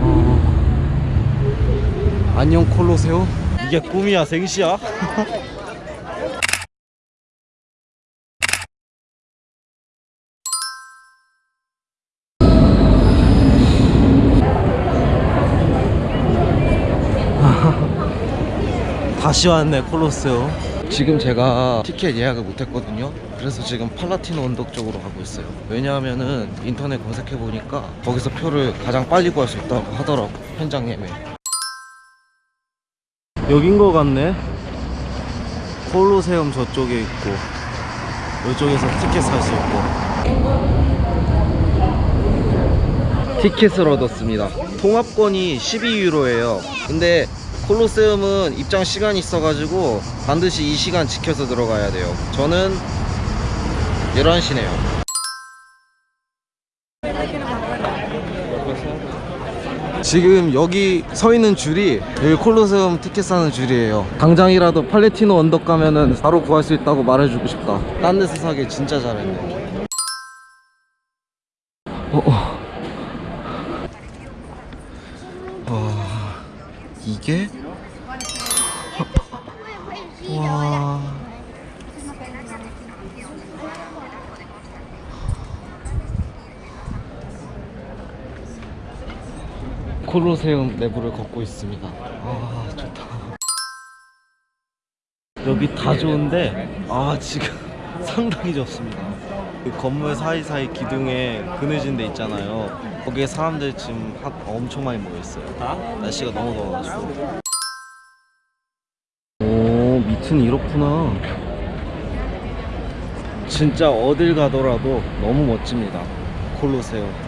어. 안녕 콜로세오 이게 꿈이야 생시야? 다시 왔네 콜로세오 지금 제가 티켓 예약을 못했거든요 그래서 지금 팔라티노 언덕 쪽으로 가고 있어요. 왜냐하면은 인터넷 검색해 보니까 거기서 표를 가장 빨리 구할 수 있다고 하더라고 현장 예매 여긴 거 같네. 콜로세움 저쪽에 있고 이쪽에서 티켓 살 수 있고. 티켓을 얻었습니다. 통합권이 12유로예요. 근데 콜로세움은 입장 시간이 있어가지고 반드시 이 시간 지켜서 들어가야 돼요. 저는 11시네요. 지금 여기 서 있는 줄이 여기 콜로세움 티켓 사는 줄이에요. 당장이라도 팔레티노 언덕 가면은 바로 구할 수 있다고 말해주고 싶다. 딴 데서 사기 진짜 잘했네. 어, 어. 와 이게? 와 콜로세움 내부를 걷고 있습니다. 아 좋다. 여기 다 좋은데 아 지금 상당히 좋습니다. 그 건물 사이사이 기둥에 그늘진 데 있잖아요. 거기에 사람들 지금 한- 엄청 많이 모여있어요. 날씨가 너무 더워가지고. 오 밑은 이렇구나. 진짜 어딜 가더라도 너무 멋집니다. 콜로세움. 아,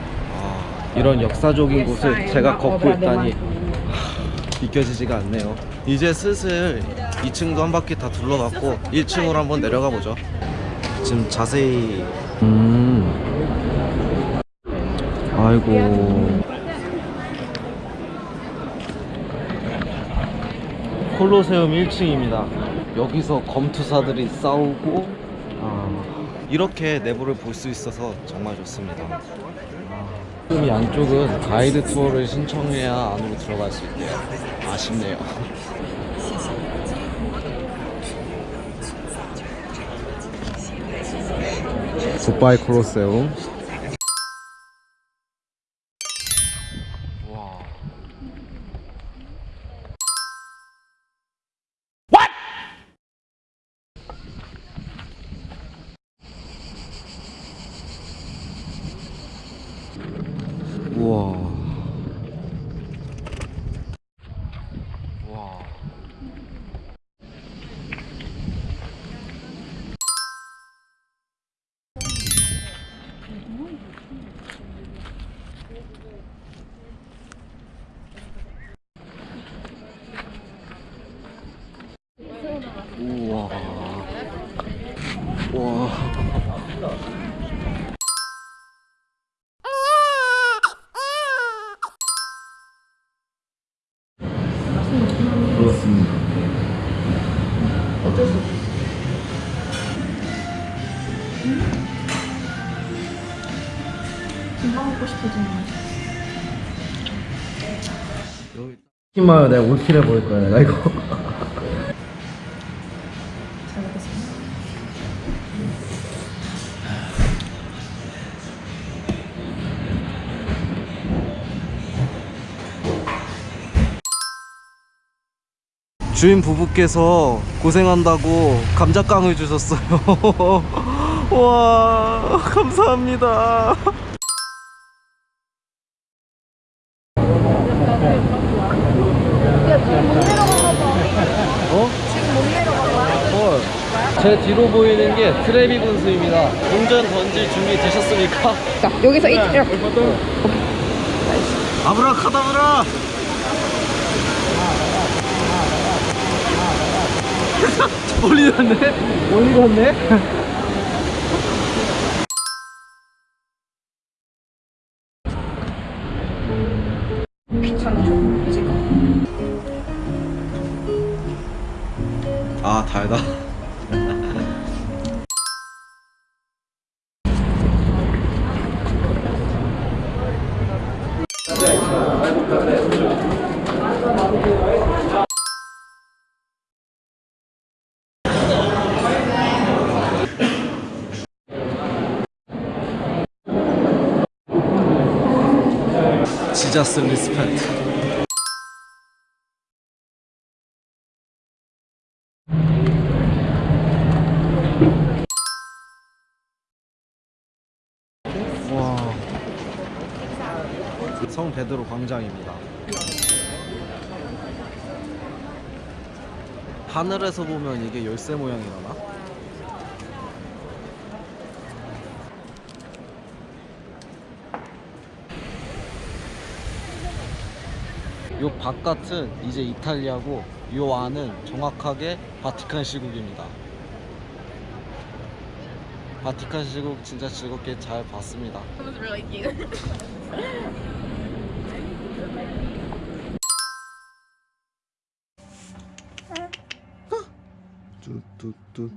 이런 역사적인 곳을 제가 걷고 있다니. 하, 믿겨지지가 않네요. 이제 슬슬 2층도 한 바퀴 다 둘러봤고 1층으로 한번 내려가 보죠. 지금 자세히. 음. 아이고. 콜로세움 1층입니다. 여기서 검투사들이 싸우고 아, 이렇게 내부를 볼 수 있어서 정말 좋습니다 지금 이 안쪽은 가이드 투어를 신청해야 안으로 들어갈 수 있대요. 아쉽네요. 굿바이 콜로세움 와. 우와. 와. 우와. 와. 먹고 싶어지는 맛. 여기 내가 올킬해 볼 거야. 내가 이거. 주인 부부께서 고생한다고 감자깡을 주셨어요. 와, 감사합니다. 어? 어. 제 뒤로 보이는 게 트레비 분수입니다. 동전 던질 준비 되셨습니까? 여기서 이렇게. 아브라카다브라! 멀리 갔네? 멀리 갔네? 아 달다. 지자스 리스펙트. 와. 성 베드로 광장입니다. 하늘에서 보면 이게 열쇠 모양이라나? 요 바깥은 이제 이탈리아고 요 안은 정확하게 바티칸 시국입니다. 바티칸 시국 진짜 즐겁게 잘 봤습니다. It was really cute. 뚜뚜뚜.